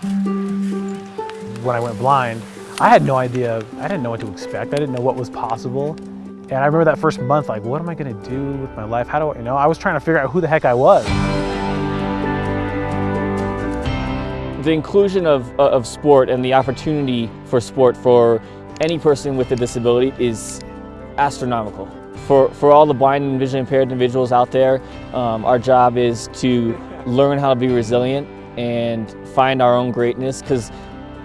When I went blind, I had no idea, I didn't know what to expect. I didn't know what was possible. And I remember that first month, like, what am I gonna do with my life? How do I, you know, I was trying to figure out who the heck I was. The inclusion of, of sport and the opportunity for sport for any person with a disability is astronomical. For, for all the blind and visually impaired individuals out there, um, our job is to learn how to be resilient and find our own greatness because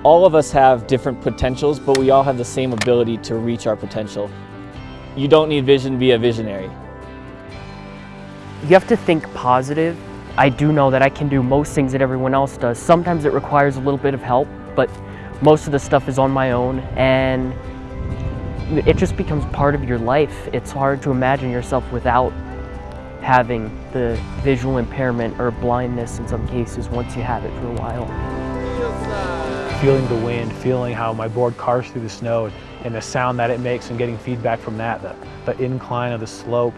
all of us have different potentials, but we all have the same ability to reach our potential. You don't need vision to be a visionary. You have to think positive. I do know that I can do most things that everyone else does. Sometimes it requires a little bit of help, but most of the stuff is on my own and it just becomes part of your life. It's hard to imagine yourself without having the visual impairment or blindness in some cases once you have it for a while feeling the wind, feeling how my board cars through the snow and the sound that it makes and getting feedback from that, the, the incline of the slope.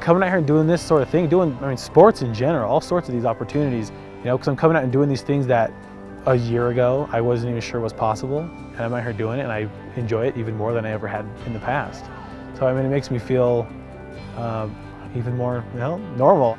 Coming out here and doing this sort of thing, doing, I mean, sports in general, all sorts of these opportunities, you know, because I'm coming out and doing these things that a year ago I wasn't even sure was possible. And I'm out here doing it and I enjoy it even more than I ever had in the past. So, I mean, it makes me feel uh, even more, you know, normal.